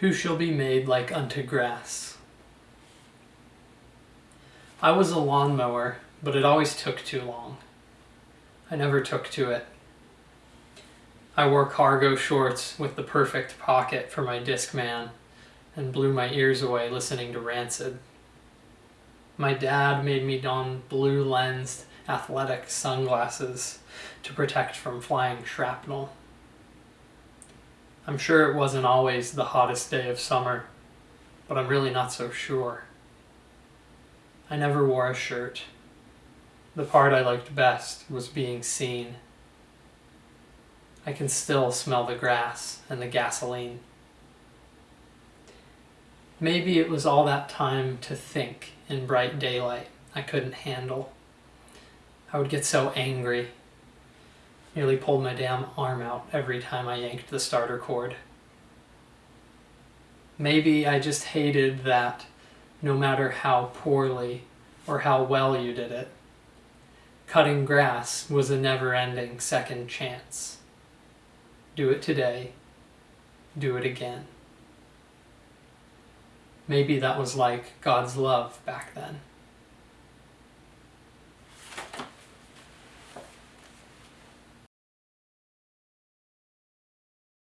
who shall be made like unto grass. I was a lawnmower, but it always took too long. I never took to it. I wore cargo shorts with the perfect pocket for my Discman and blew my ears away listening to Rancid. My dad made me don blue lensed athletic sunglasses to protect from flying shrapnel. I'm sure it wasn't always the hottest day of summer, but I'm really not so sure. I never wore a shirt. The part I liked best was being seen. I can still smell the grass and the gasoline. Maybe it was all that time to think in bright daylight I couldn't handle. I would get so angry Nearly pulled my damn arm out every time I yanked the starter cord. Maybe I just hated that no matter how poorly or how well you did it, cutting grass was a never-ending second chance. Do it today, do it again. Maybe that was like God's love back then.